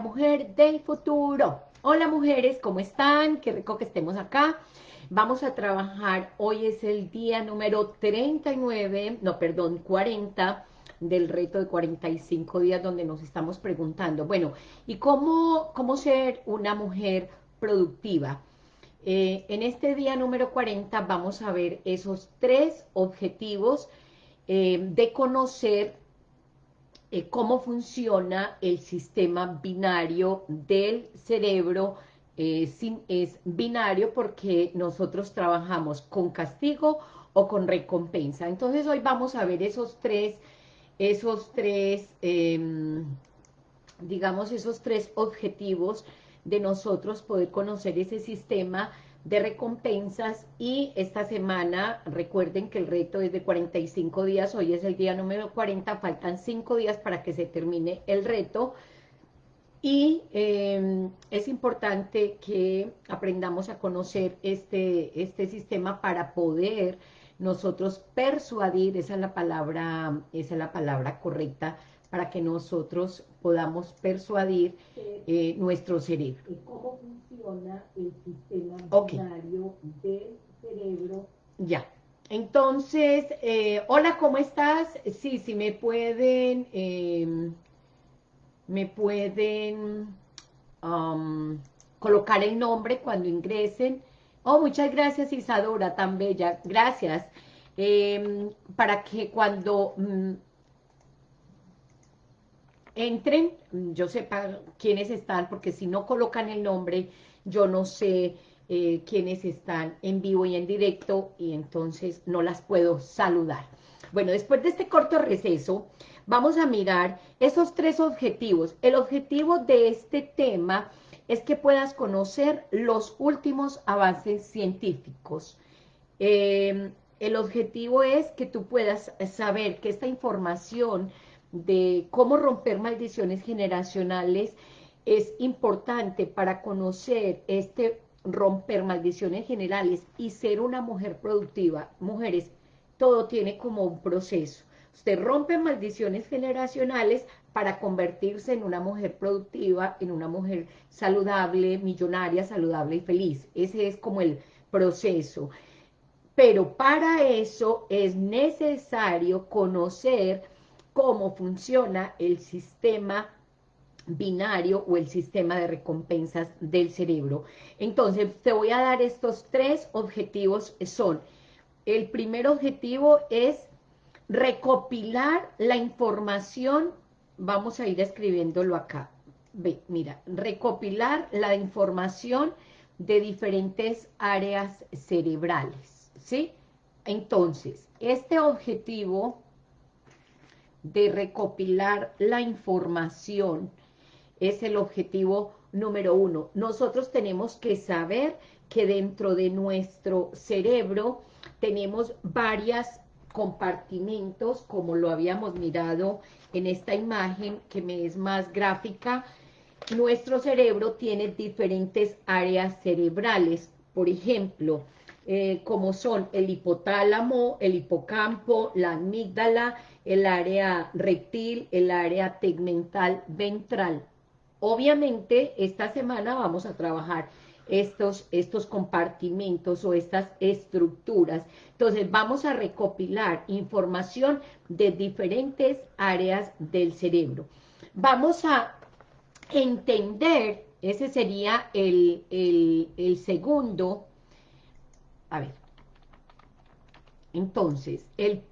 mujer del futuro. Hola mujeres, ¿cómo están? Qué rico que estemos acá. Vamos a trabajar, hoy es el día número 39, no, perdón, 40 del reto de 45 días donde nos estamos preguntando, bueno, ¿y cómo, cómo ser una mujer productiva? Eh, en este día número 40 vamos a ver esos tres objetivos eh, de conocer eh, cómo funciona el sistema binario del cerebro. sin, es binario porque nosotros trabajamos con castigo o con recompensa. Entonces hoy vamos a ver esos tres, esos tres, em, digamos, esos tres objetivos de nosotros poder conocer ese sistema de recompensas y esta semana, recuerden que el reto es de 45 días, hoy es el día número 40, faltan 5 días para que se termine el reto. Y em, es importante que aprendamos a conocer este, este sistema para poder nosotros persuadir, esa es la palabra, esa es la palabra correcta, para que nosotros podamos persuadir eh, nuestro cerebro. ¿Cómo funciona el sistema binario del cerebro? Ya. Entonces, eh, hola, ¿cómo estás? Sí, sí, me pueden, em, me pueden um, colocar el nombre cuando ingresen. Oh, muchas gracias Isadora, tan bella, gracias. Em, para que cuando mm, entren, yo sepa quiénes están, porque si no colocan el nombre, yo no sé eh, quiénes están en vivo y en directo, y entonces no las puedo saludar. Bueno, después de este corto receso, vamos a mirar esos tres objetivos. El objetivo de este tema es que puedas conocer los últimos avances científicos. Eh, el objetivo es que tú puedas saber que esta información de cómo romper maldiciones generacionales es importante para conocer este romper maldiciones generales y ser una mujer productiva. Mujeres, todo tiene como un proceso. Usted rompe maldiciones generacionales para convertirse en una mujer productiva, en una mujer saludable, millonaria, saludable y feliz. Ese es como el proceso. Pero para eso es necesario conocer cómo funciona el sistema binario o el sistema de recompensas del cerebro. Entonces, te voy a dar estos tres objetivos, son, el primer objetivo es recopilar la información, vamos a ir escribiéndolo acá, ve, mira, recopilar la información de diferentes áreas cerebrales, ¿sí? Entonces, este objetivo de recopilar la información es el objetivo número uno. Nosotros tenemos que saber que dentro de nuestro cerebro tenemos varios compartimentos, como lo habíamos mirado en esta imagen que me es más gráfica. Nuestro cerebro tiene diferentes áreas cerebrales, por ejemplo, eh, como son el hipotálamo, el hipocampo, la amígdala, el área rectil, el área tegmental ventral. Obviamente, esta semana vamos a trabajar estos, estos compartimentos o estas estructuras. Entonces, vamos a recopilar información de diferentes áreas del cerebro. Vamos a entender, ese sería el, el segundo, a ver, entonces, el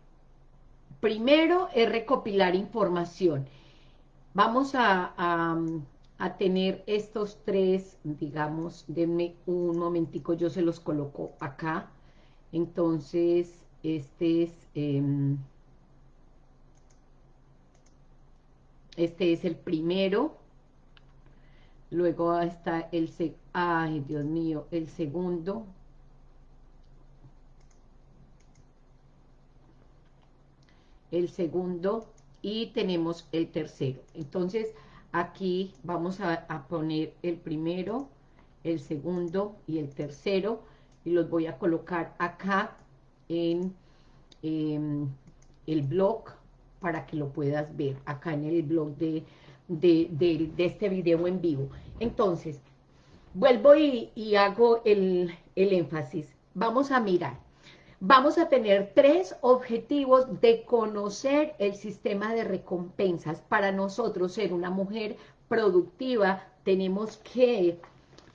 Primero es recopilar información. Vamos a, tener estos tres, digamos, denme un momentico, yo se los coloco acá. Entonces, este es... Em, este es el primero. Luego está el... Ay, Dios mío, el segundo. El segundo y tenemos el tercero. Entonces, aquí vamos a, poner el primero, el segundo y el tercero, y los voy a colocar acá en em, el blog para que lo puedas ver, acá en el blog de de, este video en vivo. Entonces, vuelvo y, hago el, el énfasis. Vamos a mirar. Vamos a tener tres objetivos de conocer el sistema de recompensas. Para nosotros ser una mujer productiva, tenemos que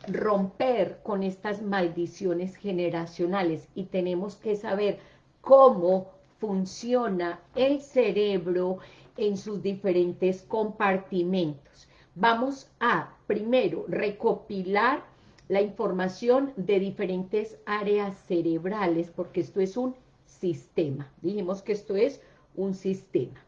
romper con estas maldiciones generacionales y tenemos que saber cómo funciona el cerebro en sus diferentes compartimentos. Vamos a, primero, recopilar la información de diferentes áreas cerebrales, porque esto es un sistema. Dijimos que esto es un sistema.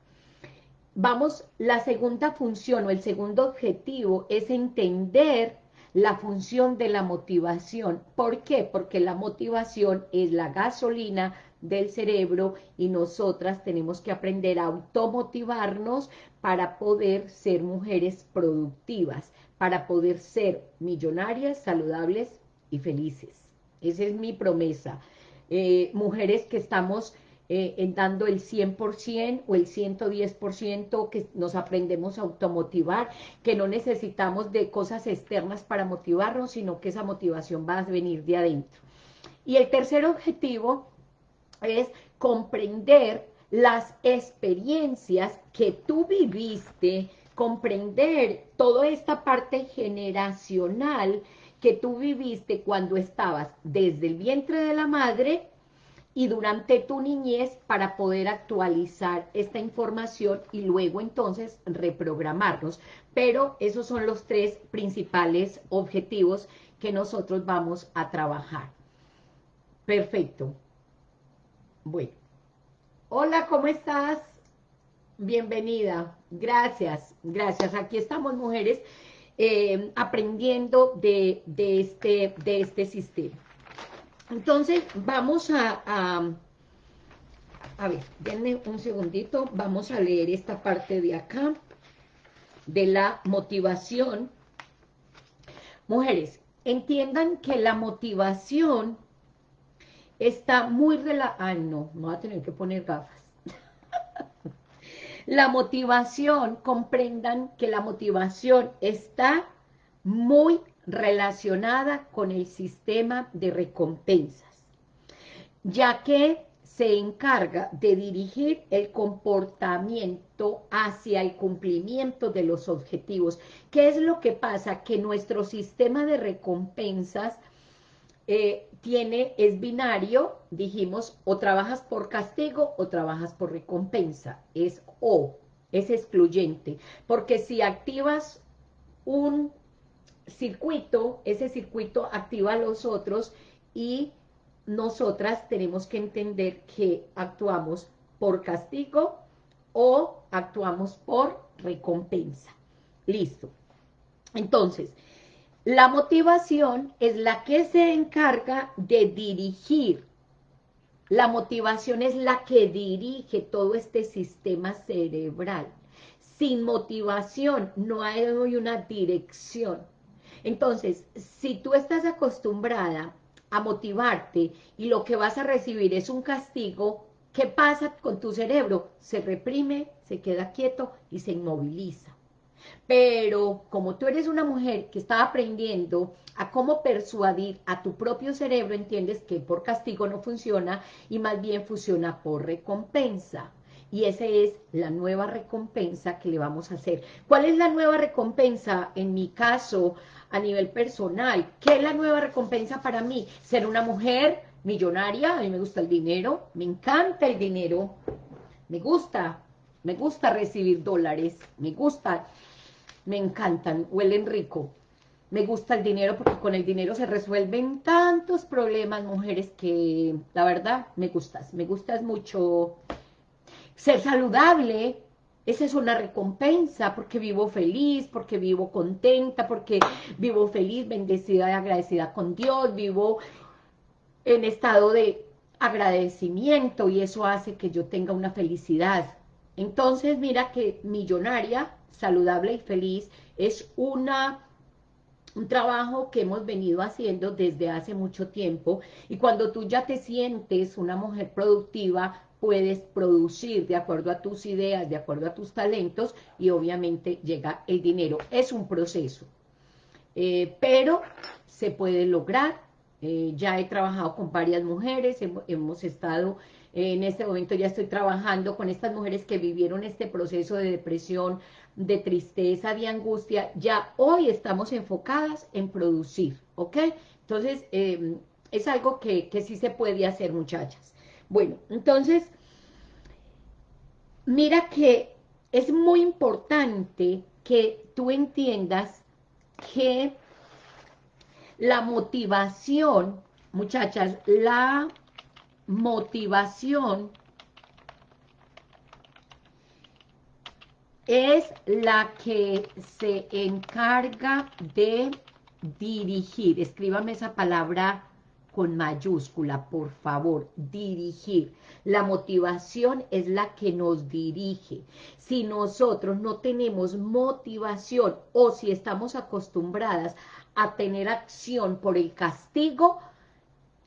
Vamos, la segunda función o el segundo objetivo es entender la función de la motivación. ¿Por qué? Porque la motivación es la gasolina del cerebro y nosotras tenemos que aprender a automotivarnos para poder ser mujeres productivas, para poder ser millonarias, saludables y felices. Esa es mi promesa. Eh, mujeres que estamos eh, dando el 100% o el 110%, que nos aprendemos a automotivar, que no necesitamos de cosas externas para motivarnos, sino que esa motivación va a venir de adentro. Y el tercer objetivo es comprender las experiencias que tú viviste, comprender toda esta parte generacional que tú viviste cuando estabas desde el vientre de la madre y durante tu niñez para poder actualizar esta información y luego entonces reprogramarnos. Pero esos son los tres principales objetivos que nosotros vamos a trabajar. Perfecto. Bueno. Hola, ¿cómo estás? Bienvenida. Gracias, gracias. Aquí estamos, mujeres, eh, aprendiendo de, de, este, de este sistema. Entonces, vamos a, a, ver, denme un segundito, vamos a leer esta parte de acá, de la motivación. Mujeres, entiendan que la motivación está muy relajada. Ay, no, no va a tener que poner gafas. La motivación, comprendan que la motivación está muy relacionada con el sistema de recompensas, ya que se encarga de dirigir el comportamiento hacia el cumplimiento de los objetivos. ¿Qué es lo que pasa? Que nuestro sistema de recompensas eh, tiene, es binario, dijimos, o trabajas por castigo o trabajas por recompensa, es o, es excluyente, porque si activas un circuito, ese circuito activa a los otros y nosotras tenemos que entender que actuamos por castigo o actuamos por recompensa. Listo. Entonces, la motivación es la que se encarga de dirigir. La motivación es la que dirige todo este sistema cerebral. Sin motivación no hay una dirección. Entonces, si tú estás acostumbrada a motivarte y lo que vas a recibir es un castigo, ¿qué pasa con tu cerebro? Se reprime, se queda quieto y se inmoviliza. Pero como tú eres una mujer que está aprendiendo a cómo persuadir a tu propio cerebro, entiendes que por castigo no funciona y más bien funciona por recompensa. Y esa es la nueva recompensa que le vamos a hacer. ¿Cuál es la nueva recompensa? En mi caso, a nivel personal. ¿Qué es la nueva recompensa para mí? Ser una mujer millonaria, a mí me gusta el dinero, me encanta el dinero, me gusta, me gusta recibir dólares, me gusta, me encantan, huelen rico. Me gusta el dinero porque con el dinero se resuelven tantos problemas, mujeres, que la verdad me gustas. Me gustas mucho ser saludable, esa es una recompensa porque vivo feliz, porque vivo contenta, porque vivo feliz, bendecida y agradecida con Dios, vivo en estado de agradecimiento y eso hace que yo tenga una felicidad. Entonces mira que millonaria, saludable y feliz es una un trabajo que hemos venido haciendo desde hace mucho tiempo y cuando tú ya te sientes una mujer productiva, puedes producir de acuerdo a tus ideas, de acuerdo a tus talentos y obviamente llega el dinero. Es un proceso, eh, pero se puede lograr. Eh, ya he trabajado con varias mujeres, hemos, estado, en este momento ya estoy trabajando con estas mujeres que vivieron este proceso de depresión, de tristeza, de angustia, ya hoy estamos enfocadas en producir, ¿ok? Entonces, em, es algo que, que sí se puede hacer, muchachas. Bueno, entonces, mira que es muy importante que tú entiendas que la motivación, muchachas, la motivación es la que se encarga de dirigir. Escríbame esa palabra con mayúscula, por favor, dirigir. La motivación es la que nos dirige. Si nosotros no tenemos motivación o si estamos acostumbradas a tener acción por el castigo,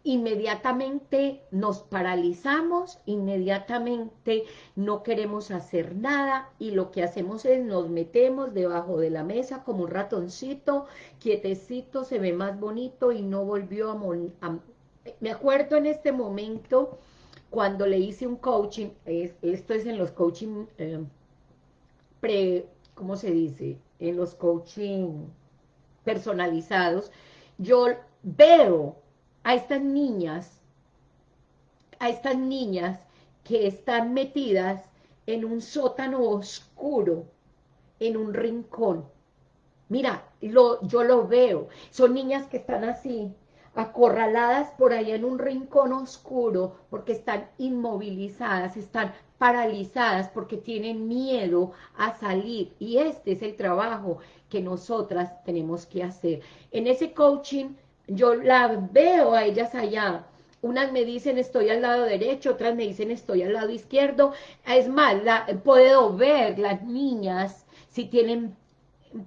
inmediatamente nos paralizamos, inmediatamente no queremos hacer nada y lo que hacemos es nos metemos debajo de la mesa como un ratoncito, quietecito, se ve más bonito y no volvió a... me acuerdo en este momento cuando le hice un coaching, esto es en los coaching eh, pre, ¿cómo se dice? En los coaching personalizados, yo veo a estas niñas, a estas niñas que están metidas en un sótano oscuro, en un rincón. Mira, lo, yo lo veo. Son niñas que están así, acorraladas por ahí en un rincón oscuro, porque están inmovilizadas, están paralizadas, porque tienen miedo a salir. Y este es el trabajo que nosotras tenemos que hacer. En ese coaching yo las veo a ellas allá, unas me dicen estoy al lado derecho, otras me dicen estoy al lado izquierdo, es más, la, puedo ver las niñas si tienen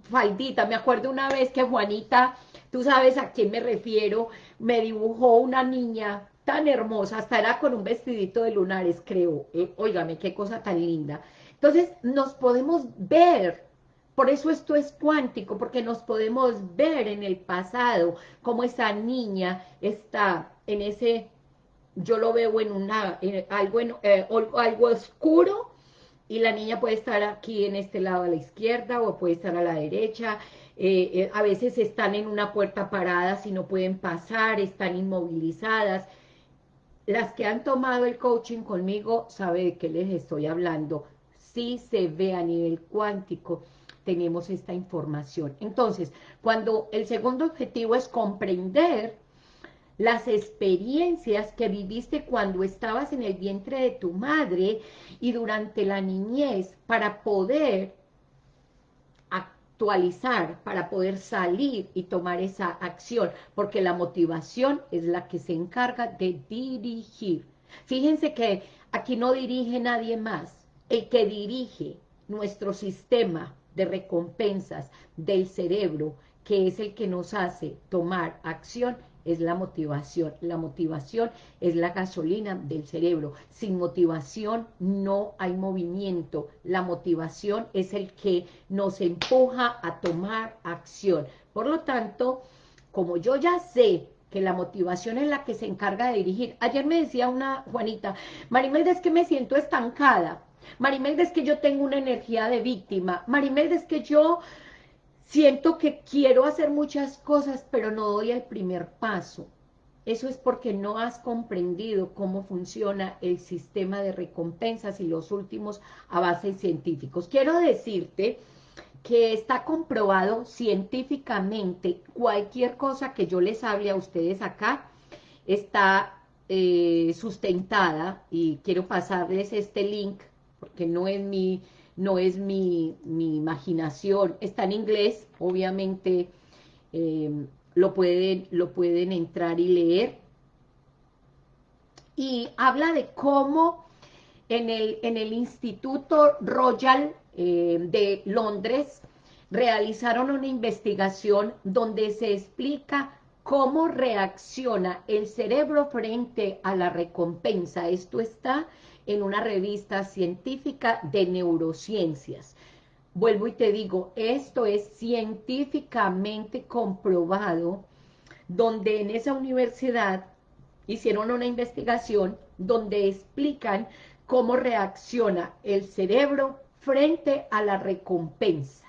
faldita, me acuerdo una vez que Juanita, tú sabes a quién me refiero, me dibujó una niña tan hermosa, hasta era con un vestidito de lunares, creo, eh, qué cosa tan linda. Entonces, nos podemos ver por eso esto es cuántico, porque nos podemos ver en el pasado, como esa niña está en ese, yo lo veo en una, algo, eh, algo oscuro, y la niña puede estar aquí en este lado a la izquierda, o puede estar a la derecha, eh, eh, a veces están en una puerta parada si no pueden pasar, están inmovilizadas. Las que han tomado el coaching conmigo saben de qué les estoy hablando. Sí se ve a nivel cuántico tenemos esta información. Entonces, cuando el segundo objetivo es comprender las experiencias que viviste cuando estabas en el vientre de tu madre y durante la niñez para poder actualizar, para poder salir y tomar esa acción, porque la motivación es la que se encarga de dirigir. Fíjense que aquí no dirige nadie más, el que dirige nuestro sistema de recompensas del cerebro, que es el que nos hace tomar acción, es la motivación. La motivación es la gasolina del cerebro. Sin motivación no hay movimiento. La motivación es el que nos empuja a tomar acción. Por lo tanto, como yo ya sé que la motivación es la que se encarga de dirigir. Ayer me decía una Juanita, Marimelda, es que me siento estancada. Marimelda, es que yo tengo una energía de víctima. Marimelda, es que yo siento que quiero hacer muchas cosas, pero no doy el primer paso. Eso es porque no has comprendido cómo funciona el sistema de recompensas y los últimos avances científicos. Quiero decirte que está comprobado científicamente, cualquier cosa que yo les hable a ustedes acá, está eh, sustentada, y quiero pasarles este link porque no es mi, no es mi, imaginación, está en inglés, obviamente em, lo, pueden, lo pueden entrar y leer, y habla de cómo en el, en el Instituto Royal em, de Londres realizaron una investigación donde se explica cómo reacciona el cerebro frente a la recompensa. Esto está en una revista científica de neurociencias. Vuelvo y te digo, esto es científicamente comprobado, donde en esa universidad hicieron una investigación donde explican cómo reacciona el cerebro frente a la recompensa.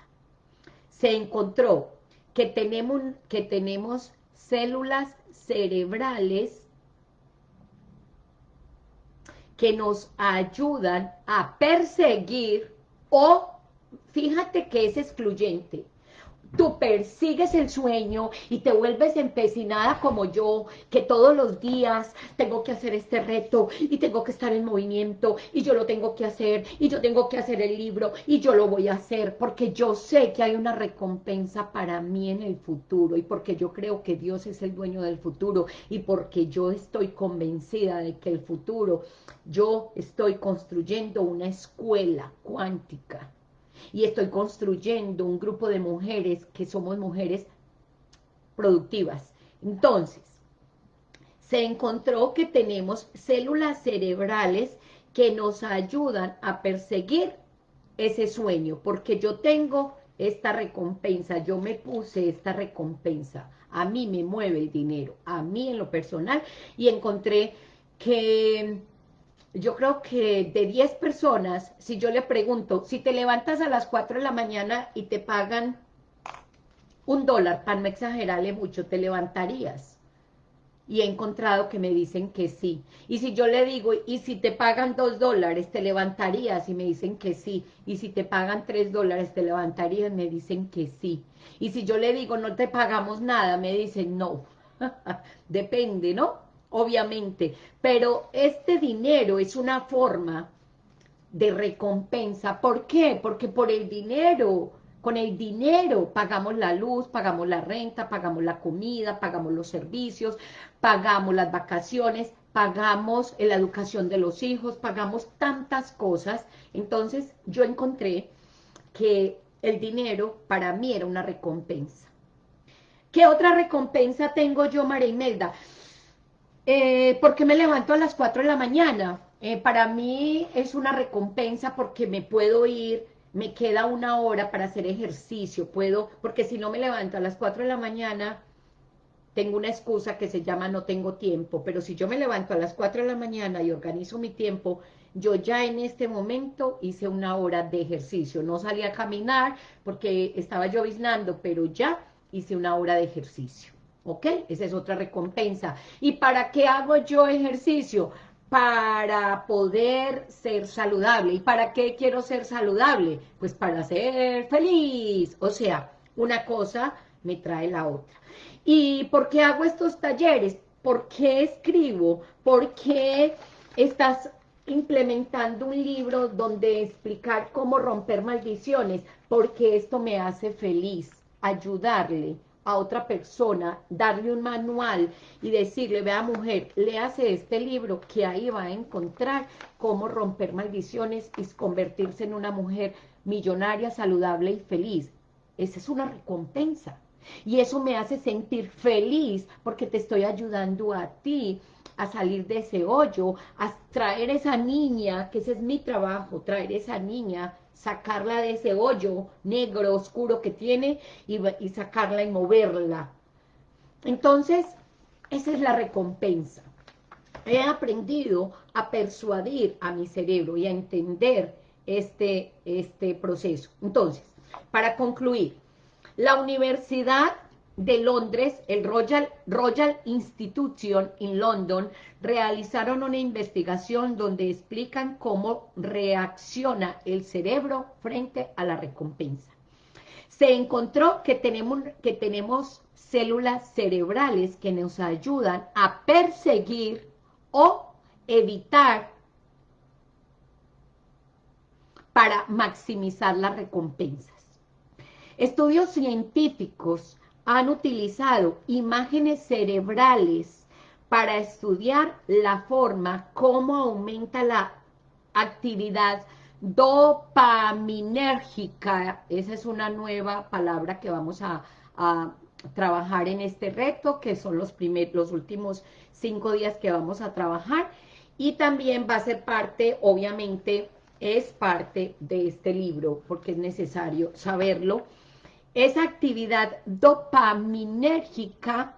Se encontró que tenemos, que tenemos células cerebrales que nos ayudan a perseguir o, fíjate que es excluyente, tú persigues el sueño y te vuelves empecinada como yo, que todos los días tengo que hacer este reto y tengo que estar en movimiento y yo lo tengo que hacer y yo tengo que hacer el libro y yo lo voy a hacer porque yo sé que hay una recompensa para mí en el futuro y porque yo creo que Dios es el dueño del futuro y porque yo estoy convencida de que el futuro, yo estoy construyendo una escuela cuántica y estoy construyendo un grupo de mujeres que somos mujeres productivas. Entonces, se encontró que tenemos células cerebrales que nos ayudan a perseguir ese sueño, porque yo tengo esta recompensa, yo me puse esta recompensa, a mí me mueve el dinero, a mí en lo personal, y encontré que yo creo que de 10 personas, si yo le pregunto, si te levantas a las 4 de la mañana y te pagan un dólar, para no exagerarle mucho, ¿te levantarías? Y he encontrado que me dicen que sí. Y si yo le digo, y si te pagan dos dólares, ¿te levantarías? Y me dicen que sí. Y si te pagan tres dólares, ¿te levantarías? Me dicen que sí. Y si yo le digo, no te pagamos nada, me dicen no. Depende, ¿no? Obviamente, pero este dinero es una forma de recompensa. ¿Por qué? Porque por el dinero, con el dinero pagamos la luz, pagamos la renta, pagamos la comida, pagamos los servicios, pagamos las vacaciones, pagamos la educación de los hijos, pagamos tantas cosas. Entonces yo encontré que el dinero para mí era una recompensa. ¿Qué otra recompensa tengo yo, María Imelda? Eh, ¿Por qué me levanto a las 4 de la mañana? Eh, para mí es una recompensa porque me puedo ir, me queda una hora para hacer ejercicio, puedo, porque si no me levanto a las 4 de la mañana, tengo una excusa que se llama no tengo tiempo, pero si yo me levanto a las 4 de la mañana y organizo mi tiempo, yo ya en este momento hice una hora de ejercicio, no salí a caminar porque estaba lloviznando, pero ya hice una hora de ejercicio. ¿Ok? Esa es otra recompensa. ¿Y para qué hago yo ejercicio? Para poder ser saludable. ¿Y para qué quiero ser saludable? Pues para ser feliz. O sea, una cosa me trae la otra. ¿Y por qué hago estos talleres? ¿Por qué escribo? ¿Por qué estás implementando un libro donde explicar cómo romper maldiciones? Porque esto me hace feliz, ayudarle a otra persona, darle un manual y decirle, vea mujer, léase este libro que ahí va a encontrar cómo romper maldiciones y convertirse en una mujer millonaria, saludable y feliz. Esa es una recompensa. Y eso me hace sentir feliz porque te estoy ayudando a ti a salir de ese hoyo, a traer esa niña, que ese es mi trabajo, traer esa niña sacarla de ese hoyo negro, oscuro que tiene y, y sacarla y moverla. Entonces, esa es la recompensa. He aprendido a persuadir a mi cerebro y a entender este, este proceso. Entonces, para concluir, la universidad de Londres, el Royal, Royal Institution en London, realizaron una investigación donde explican cómo reacciona el cerebro frente a la recompensa. Se encontró que tenemos, que tenemos células cerebrales que nos ayudan a perseguir o evitar para maximizar las recompensas. Estudios científicos han utilizado imágenes cerebrales para estudiar la forma, cómo aumenta la actividad dopaminérgica, esa es una nueva palabra que vamos a, trabajar en este reto, que son los, primeros, los últimos cinco días que vamos a trabajar, y también va a ser parte, obviamente, es parte de este libro, porque es necesario saberlo, esa actividad dopaminérgica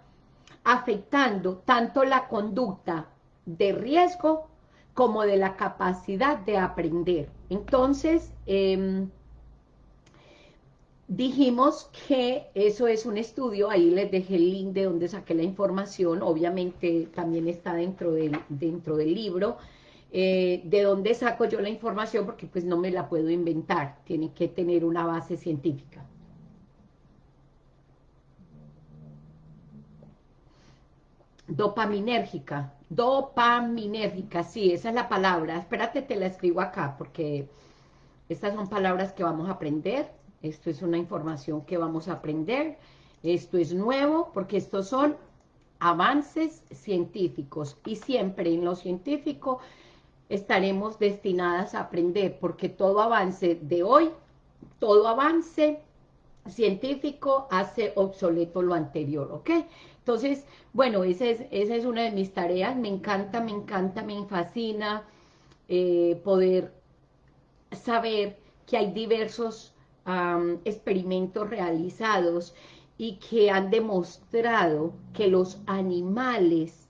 afectando tanto la conducta de riesgo como de la capacidad de aprender. Entonces, em, dijimos que eso es un estudio, ahí les dejé el link de donde saqué la información, obviamente también está dentro del, dentro del libro, eh, de dónde saco yo la información, porque pues no me la puedo inventar, tiene que tener una base científica. Dopaminérgica, dopaminérgica, sí, esa es la palabra. Espérate, te la escribo acá, porque estas son palabras que vamos a aprender. Esto es una información que vamos a aprender. Esto es nuevo, porque estos son avances científicos. Y siempre en lo científico estaremos destinadas a aprender, porque todo avance de hoy, todo avance científico hace obsoleto lo anterior, ¿ok? Entonces, bueno, esa es, esa es una de mis tareas, me encanta, me encanta, me fascina eh, poder saber que hay diversos experimentos realizados y que han demostrado que los animales,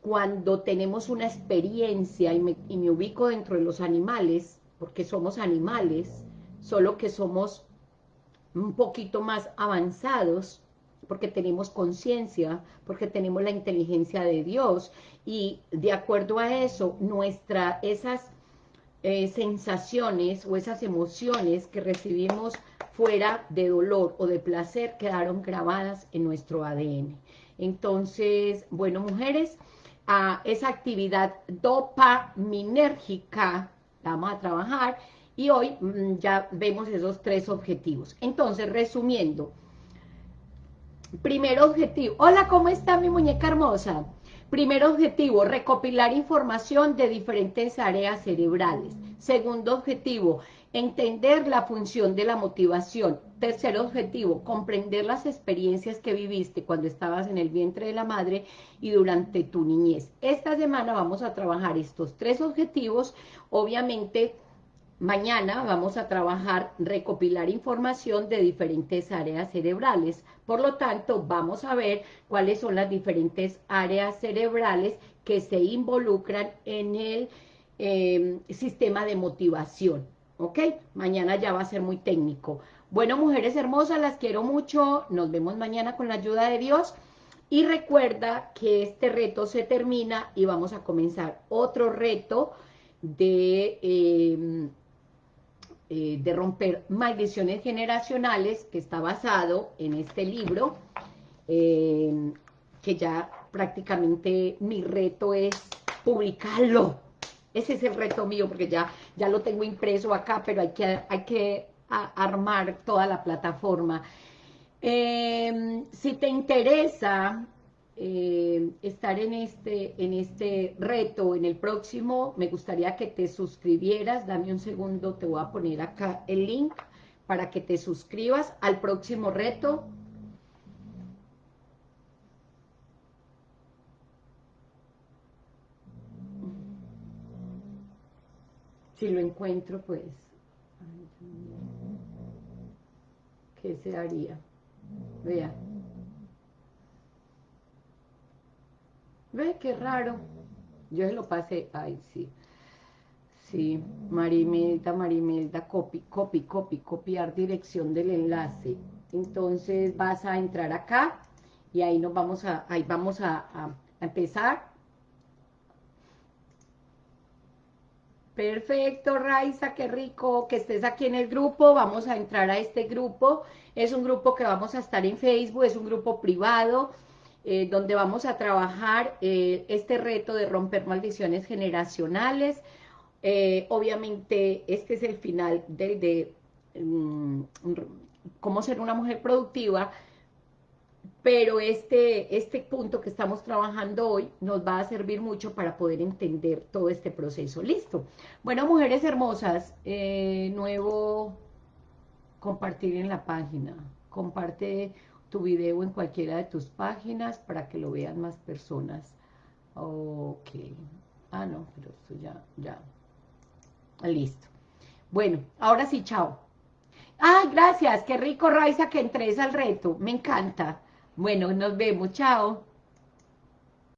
cuando tenemos una experiencia, y me, y me ubico dentro de los animales, porque somos animales, solo que somos un poquito más avanzados, porque tenemos conciencia, porque tenemos la inteligencia de Dios, y de acuerdo a eso, nuestra, esas eh, sensaciones o esas emociones que recibimos fuera de dolor o de placer quedaron grabadas en nuestro ADN. Entonces, bueno, mujeres, esa actividad dopaminérgica la vamos a trabajar y hoy mm, ya vemos esos tres objetivos. Entonces, resumiendo, primer objetivo, hola, ¿cómo está mi muñeca hermosa? Primer objetivo, recopilar información de diferentes áreas cerebrales. Segundo objetivo, entender la función de la motivación. Tercer objetivo, comprender las experiencias que viviste cuando estabas en el vientre de la madre y durante tu niñez. Esta semana vamos a trabajar estos tres objetivos, obviamente Mañana vamos a trabajar, recopilar información de diferentes áreas cerebrales. Por lo tanto, vamos a ver cuáles son las diferentes áreas cerebrales que se involucran en el em, sistema de motivación. ¿Ok? Mañana ya va a ser muy técnico. Bueno, mujeres hermosas, las quiero mucho. Nos vemos mañana con la ayuda de Dios. Y recuerda que este reto se termina y vamos a comenzar otro reto de... Em, eh, de romper maldiciones generacionales, que está basado en este libro, eh, que ya prácticamente mi reto es publicarlo. Ese es el reto mío, porque ya, ya lo tengo impreso acá, pero hay que, hay que armar toda la plataforma. Eh, si te interesa eh, estar en este, en este reto, en el próximo, me gustaría que te suscribieras, dame un segundo, te voy a poner acá el link para que te suscribas al próximo reto. Si lo encuentro, pues, ¿qué se haría? Vea. Ve qué raro. Yo se lo pasé. Ay, sí. Sí, Marimelda, Marimelda, copy, copy, copy, copiar dirección del enlace. Entonces vas a entrar acá y ahí nos vamos a, ahí vamos a, a empezar. Perfecto, Raiza, qué rico que estés aquí en el grupo. Vamos a entrar a este grupo. Es un grupo que vamos a estar en Facebook, es un grupo privado. Eh, donde vamos a trabajar eh, este reto de romper maldiciones generacionales. Eh, obviamente, este es el final del de mm, cómo ser una mujer productiva, pero este, este punto que estamos trabajando hoy nos va a servir mucho para poder entender todo este proceso. Listo. Bueno, mujeres hermosas, nuevo compartir en la página. Comparte tu video en cualquiera de tus páginas para que lo vean más personas. Ok. Ah, no, pero esto ya, ya. Listo. Bueno, ahora sí, chao. Ah, gracias. Qué rico, Raiza, que entres al reto. Me encanta. Bueno, nos vemos. Chao.